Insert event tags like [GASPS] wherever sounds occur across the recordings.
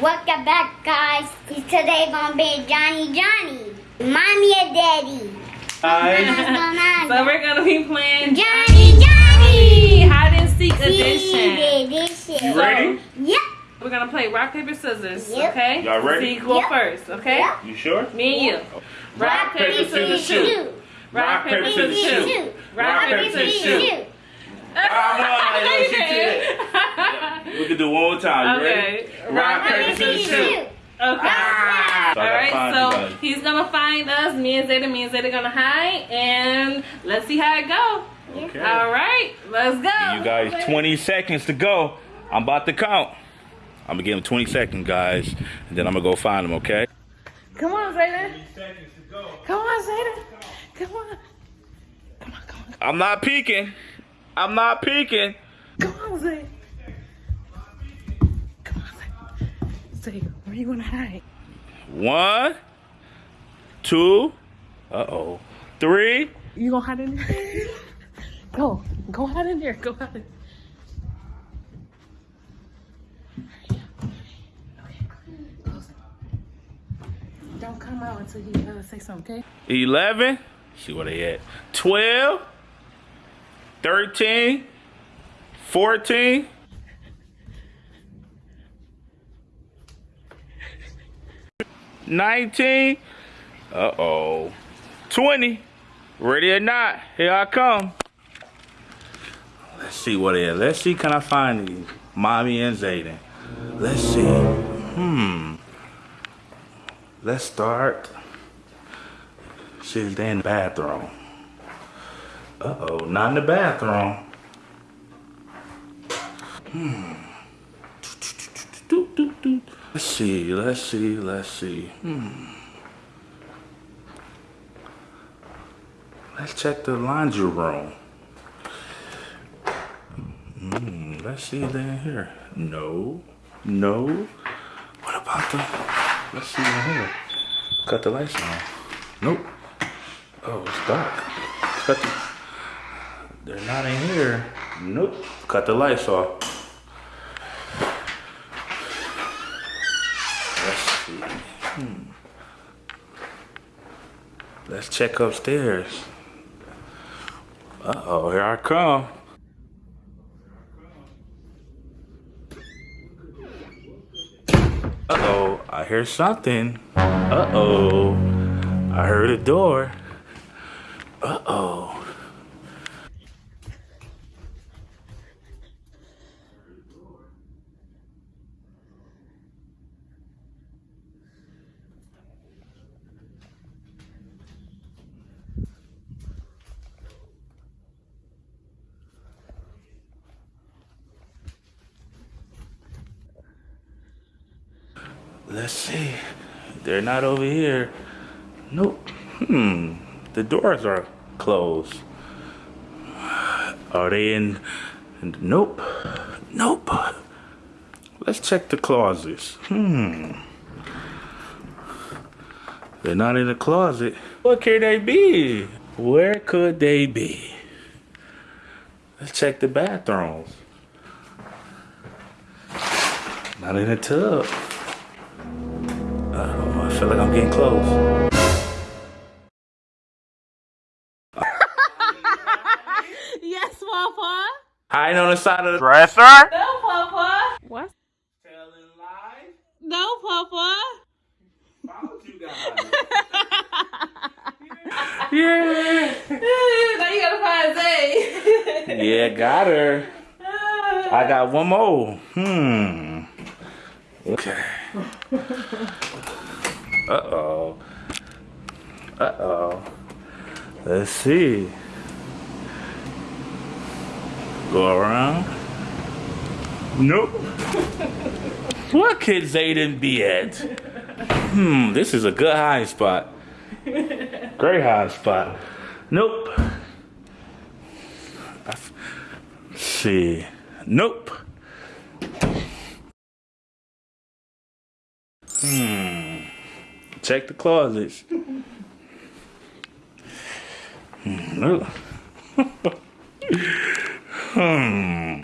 Welcome back, guys. Today gonna be Johnny Johnny, mommy and daddy. Guys, [LAUGHS] So we're gonna be playing Johnny Johnny. hide and seek edition. you ready? Yep. We're gonna play rock paper scissors. Yep. Okay. Y'all ready? See who go Yep. first. Okay. Yep. You sure? Me and you. Oh. Rock, paper, scissors, shoot. Rock, paper, scissors, shoot. Rock, paper, scissors, shoot. No, no, you did. We can do one more time. You ready? Okay. Rock, paper, scissors, shoot. Okay. Ah! So I All gotta right, find you so he's gonna find us. Me and Zeta, me and Zeta gonna hide, and let's see how it go. Okay. All right, let's go. You guys, 20 seconds to go. I'm about to count. I'm gonna give him 20 seconds, guys, and then I'm gonna go find him. Okay? Come on, Zeta. seconds to go. Come on, Zeta. Come on. Come on, come on. I'm not peeking. I'm not peeking. Come on, Zay. Zay, where you gonna hide? One, two, uh oh, three. You gonna hide in there? [LAUGHS] go. Go hide in there. Go hide in Don't come out until you uh, say something, okay? 11. See where they at. 12. 13. 14. Nineteen. Uh oh. Twenty. Ready or not? Here I come. Let's see what it is. Let's see. Can I find these? Mommy and Zayden. Let's see. Hmm. Let's start. They in the bathroom. Uh oh, not in the bathroom. Hmm. Let's see, let's see, let's see. Hmm. Let's check the laundry room. Hmm, let's see in here. No, no. What about the, let's see in here. Cut the lights on. Nope. Oh, it's dark. Cut the, they're not in here. Nope. Cut the lights off. Let's see. Hmm. Let's check upstairs. Uh oh, here I come. Uh oh, I hear something. Uh oh, I heard a door. Uh oh. Let's see. They're not over here. Nope. Hmm. The doors are closed. Are they in? nope. Nope. Let's check the closets. Hmm. They're not in the closet. What could they be? Where could they be? Let's check the bathrooms. Not in the tub. I feel like I'm getting close. [LAUGHS] Yes, Papa. Hiding on the side of the Dresser? No, Papa. What? telling lies. No, Papa. Found you guys. [LAUGHS] yeah. now you gotta find Zay. [LAUGHS] Yeah, got her. I got one more. Hmm. Okay. Uh oh. Uh oh. Let's see. Go around. Nope. [LAUGHS] what could Zayden be at? Hmm, this is a good hiding spot. Great hiding spot. Nope. F- see. Nope. Hmm. Check the closets. [LAUGHS] Hmm. [LAUGHS] Hmm.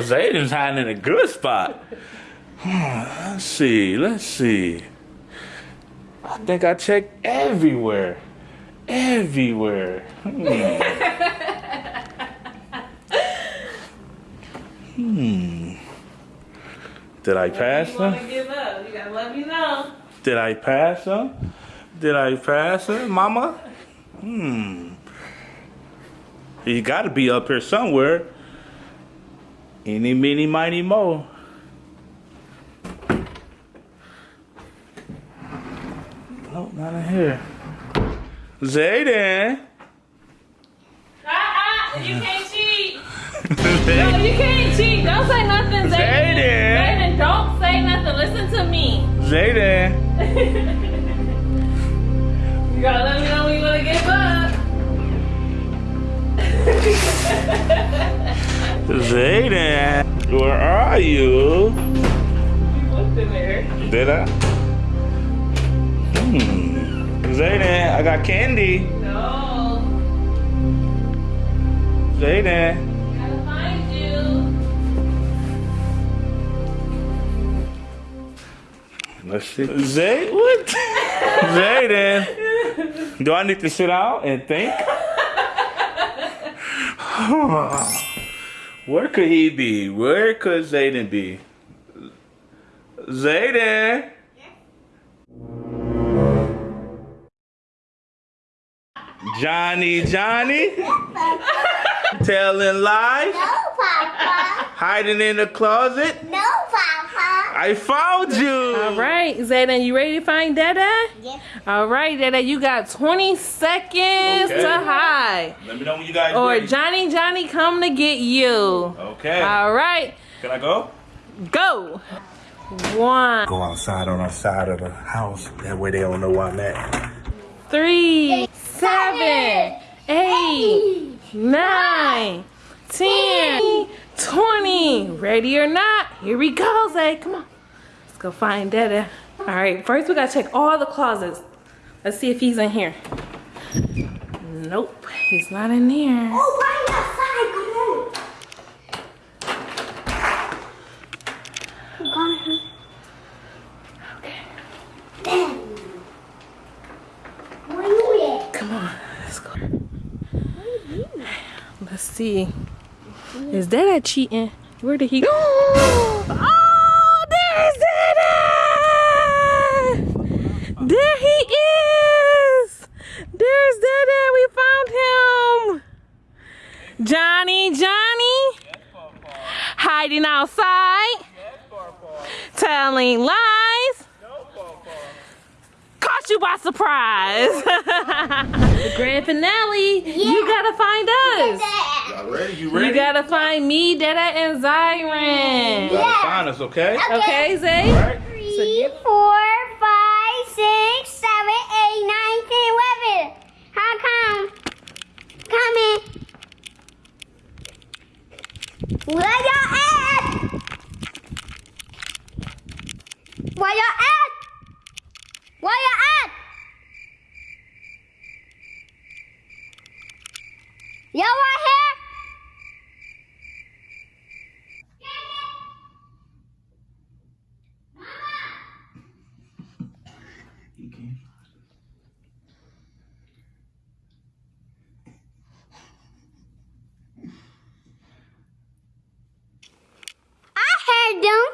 Zayden's hiding in a good spot. Let's see. Let's see. I think I checked everywhere. Everywhere. Hmm. hmm. Did I pass them? To give up? You gotta let me know. Did I pass them? Did I pass them, Mama? Hmm. He got to be up here somewhere. Any, mini, mighty, mo. Nope, not in here. Zayden. Ah, ah, you can't cheat. No, you can't cheat. Don't say nothing. Zayden. Zayden, Are you? You looked in there. Did I? Hmm. Zayden, I got candy. No. Zayden. Let's see. Zay, what? [LAUGHS] Zayden. Do I need to sit out and think? [LAUGHS] [LAUGHS] Where could he be? Where could Zayden be? Zayden. Johnny, Johnny. [LAUGHS] Telling lies. No, Papa. Hiding in the closet. No. I found you. All right, Zayden, you ready to find Dada? Yes. All right, Dada, you got 20 seconds Okay. to hide. Let me know when you guys Or ready. Or Johnny Johnny come to get you. Okay. All right, Can I go? go. One, Go outside on our side of the house. That way they don't know where I'm at. three, seven, eight, nine, ten, twenty. Ready or not? Here we go, Zay. Come on. Let's go find Dada. All right, first we gotta check all the closets. Let's see if he's in here. Nope, he's not in there. Oh, right outside. Come on. Come on. Then. Where you at? Come on, let's go. Let's see. Is that cheating? Where did he go? Oh, [GASPS] there's Dada! There he is! There's Dada! We found him! Johnny, Johnny! Hiding outside? Telling lies? Caught you by surprise! [LAUGHS] the grand finale! You gotta find us! Y'all ready? You You gotta find me, Dada, and Zyron. Gotta find us, okay? Okay, Zay? Alright. Three, four, five, six, seven, eight, nine, ten, eleven. How come? Coming. Where y'all at? Where y'all at? Where y'all at? Y'all right here? I heard them.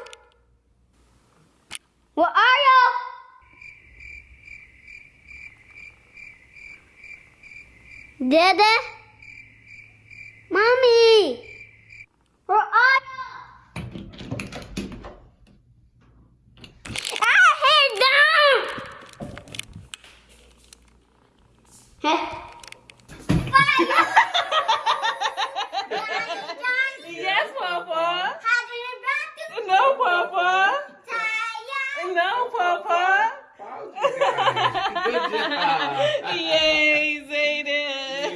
Where are y'all? Mommy? Where are y'all? I heard them. Huh? Yes, Papa. How do you rock the No, Papa. No, Papa. Yay, Zayden.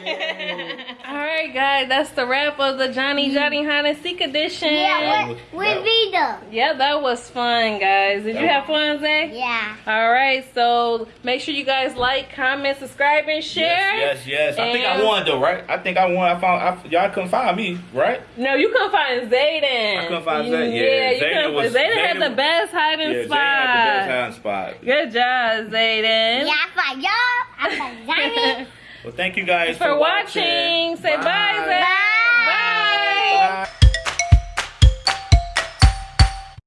All right, guys, that's the wrap of the Johnny Johnny Hide and Seek edition. Yeah, with, That with. Yeah, that was fun, guys. Did you have fun, Zay? Yeah. All right, so make sure you guys like, comment, subscribe, and share. Yes, yes, yes. I think I won though, right? I think I won. I found I, y'all couldn't find me, right? No, you couldn't find Zayden. I couldn't find Zayden. Yeah, Yeah, you Zayden couldn't. was- Zayden had Zayden- the best hiding Yeah, Jay spot. had the best hiding spot. Good job, Zayden. Yeah, I find y'all. I find Zayden. [LAUGHS] Well, thank you guys For watching. Say bye, Zay. Bye.